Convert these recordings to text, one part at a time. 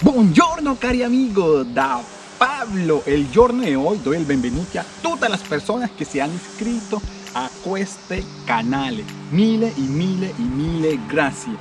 Buongiorno cari amigo. Da Pablo El giorno de hoy doy el benvenuto a todas las personas que se han inscrito a este canal. Mille y mille y mille gracias.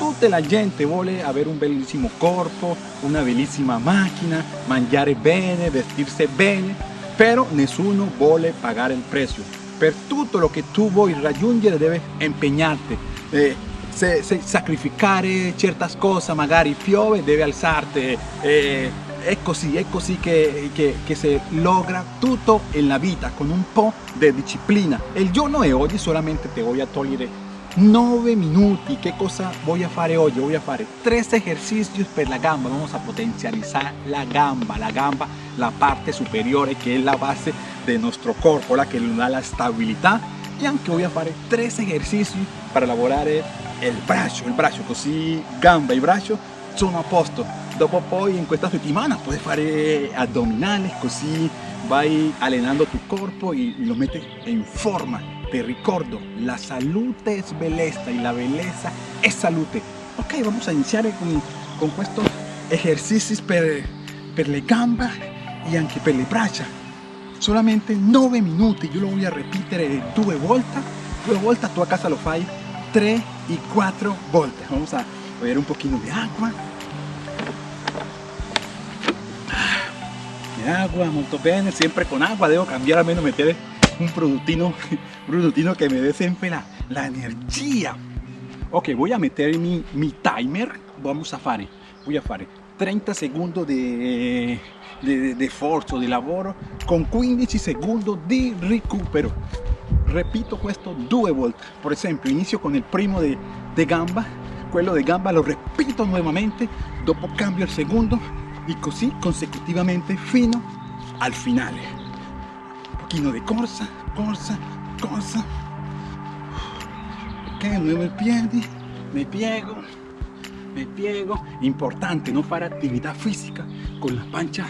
Tutta la gente vuole avere un bellísimo corpo, una bellísima máquina, mangiare bene, vestirse bene Pero nessuno vuole pagar el precio. Per tutto lo que tú vuoi raggiungere debes empeñarte. Eh, se, se sacrificare certe cose, magari piove, devi alzarti. Eh, è così, è così che, che, che, si logra tutto nella vita con un po' di disciplina. Il giorno di oggi solamente ti voglio togliere 9 minuti. Che cosa voy a fare oggi? Voy a fare 3 esercizi per la gamba. Vamos a potencializar la gamba, la gamba, la parte superiore che è la base del nostro corpo, la che nos da la stabilità. E anche voy a fare 3 esercizi per lavorare il braccio, il braccio, così gamba e braccio sono a posto. Dopo poi in questa settimana puoi fare addominali, così vai allenando tu corpo e lo metti in forma. Te ricordo, la salute es belleza y la belleza es salute. Ok, vamos a iniciare con, con estos ejercicios per, per le gambe e anche per le braccia. Solamente 9 minuti, io lo voy a ripetere due volte. Due volte tu a casa lo fai 3 y 4 volte. Vamos a beber un poquito de agua. De agua, molto siempre con agua. Debo cambiar a menos meter un produttino, un produttino que me dé la, energía. Ok, voy a meter mi, mi timer. Vamos a fare, voy a fare 30 secondi di, di, di forza, di lavoro con 15 secondi di recupero repito questo due volte por esempio inizio con il primo di, di gamba quello di gamba lo repito nuovamente dopo cambio il secondo e così consecutivamente fino al finale un pochino di corsa corsa corsa. Ok muovo i piedi mi piego mi piego. Importante non fare attività fisica con la pancia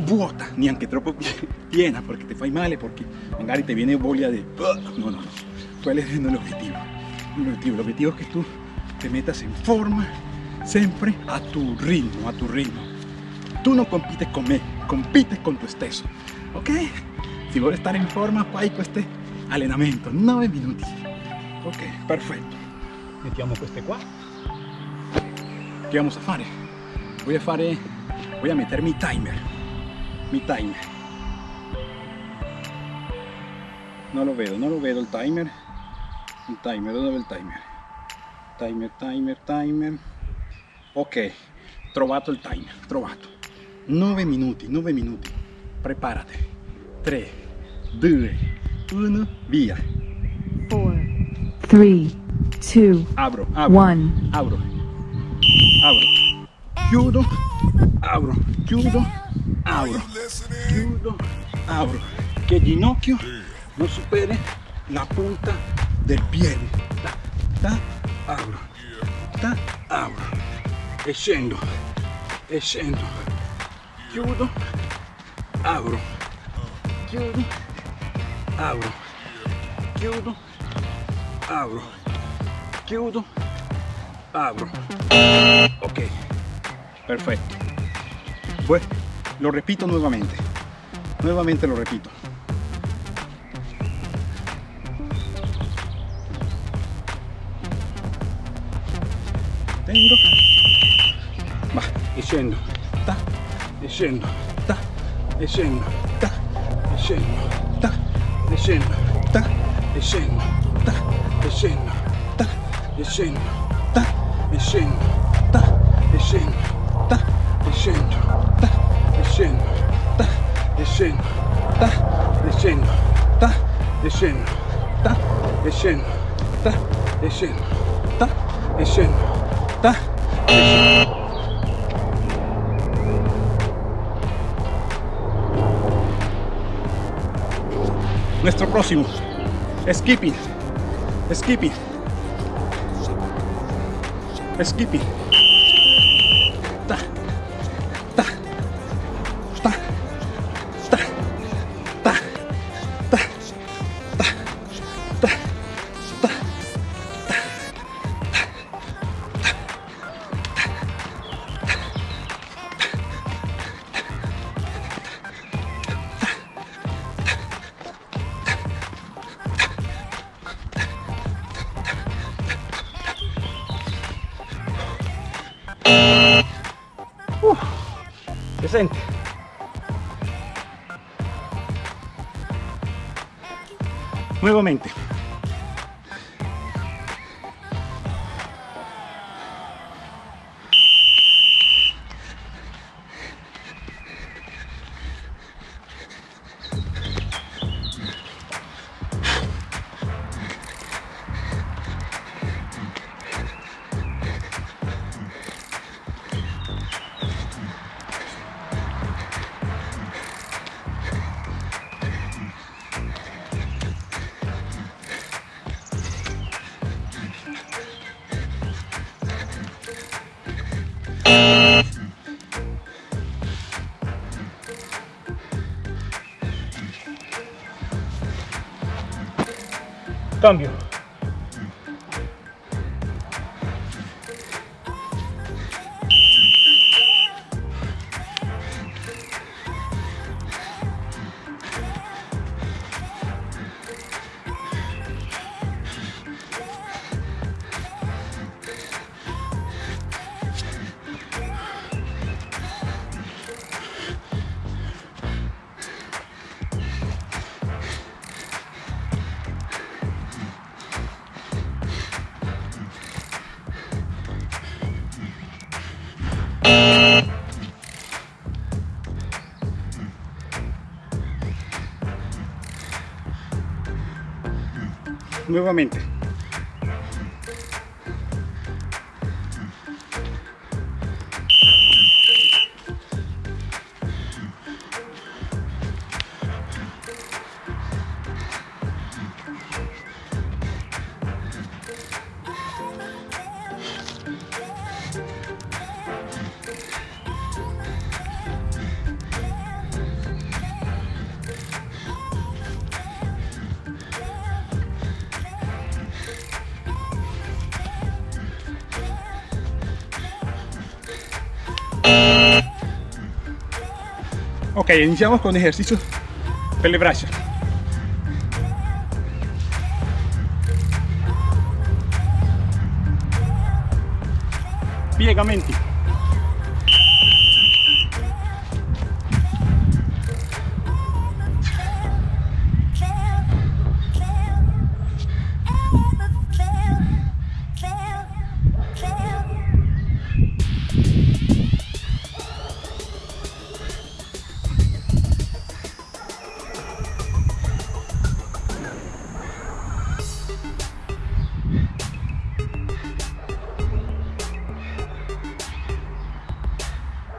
vuota, neanche troppo piena porque te fai male, porque magari te viene voglia de... No, no, no. ¿Cuál es el objetivo? El objetivo, el objetivo es que tú te metas en forma siempre a tu ritmo, a tu ritmo. Tú no compites con me, compites con tu stesso, ok? Si vuoi estar in forma, fai questo allenamento, 9 minuti. Ok, perfetto. Mettiamo queste qua. Che vamos a fare? Voy a fare, voy a meter mi timer mi timer. No lo vedo, no lo vedo il timer. Il timer, dove è il timer? timer, timer, timer. Ok, trovato il timer, trovato. 9 minuti, 9 minuti. Preparati 3, 2, 1, via. 4, 3, 2, apro, apro, 1 apro. Apro. Chiudo. Apro, chiudo abro, chiudo, abro, que el ginocchio no supere la punta del pie, ta, ta, abro, ta, abro, e scendo, e scendo, chiudo, abro, chiudo, abro, chiudo, abro, chiudo, abro, ok, perfecto, pues lo repito nuevamente. Nuevamente lo repito. Tengo. Va, e scendo. Ta, e scendo. Ta, e scendo. Ta, e. Ta, e. Ta, e. Ta, e. Ta, e. Ta, e. Ta, e. Ta, e scendo desciendo, ta, desciendo, ta, desciendo, ta, desciendo, ta, desciendo, ta, desciendo, ta, desciendo, ta. Nuestro próximo, skipping, skipping, skipping. Uf, decente. Nuevamente. Cambio. Nuevamente. Ok, iniciamos con ejercicios pelebracio. Piegamenti.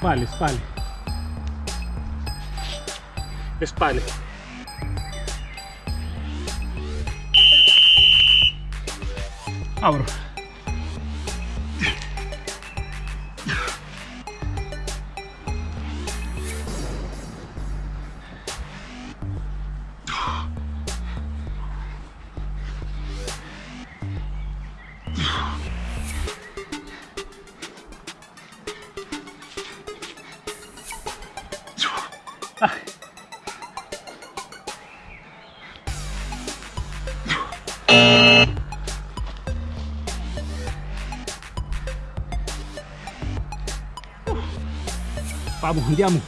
Spalle, spalle. Spalle. Abro. Vamos, andiamo.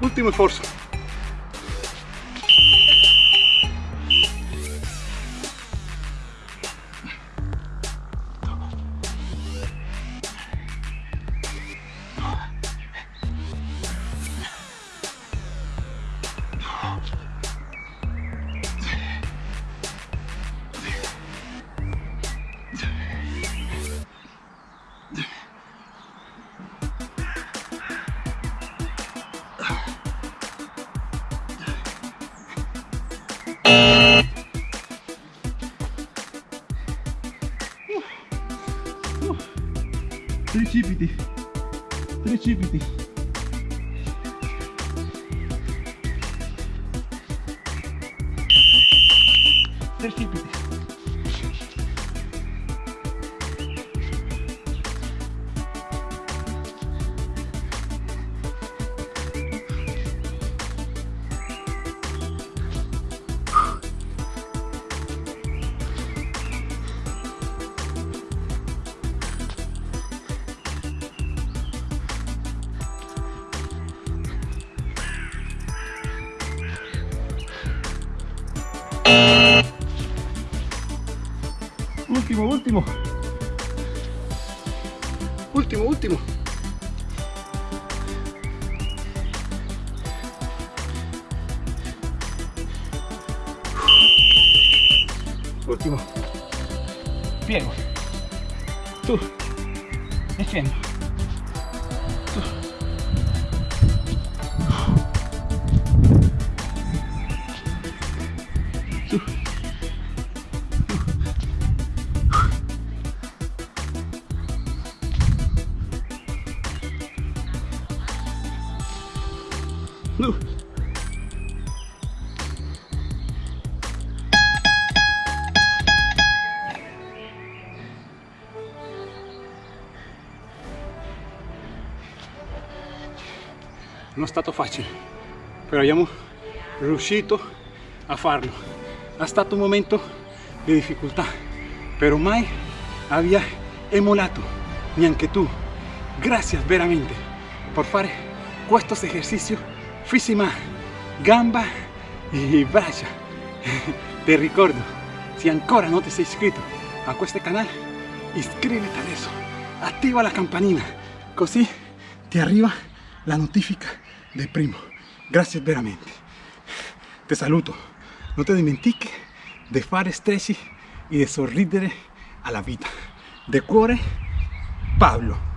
Ultimo sforzo. Trisipiti. Trisipiti. Último, último. Último, último. Piego. Tú. Defiendo. Tú. Tú. Tú. Non è stato facile, però abbiamo riuscito a farlo. È un momento di difficoltà, però mai había emulato, neanche tu. Grazie veramente por fare questos ejercicios física, gamba e braccia. Ti ricordo, se ancora non ti sei iscritto a questo canale, iscriviti adesso, attiva la campanina, così ti arriva la notifica del primo. Grazie veramente. Ti saluto. Non ti dimentichi di fare stretching e di sorridere alla vita. De cuore, Pablo.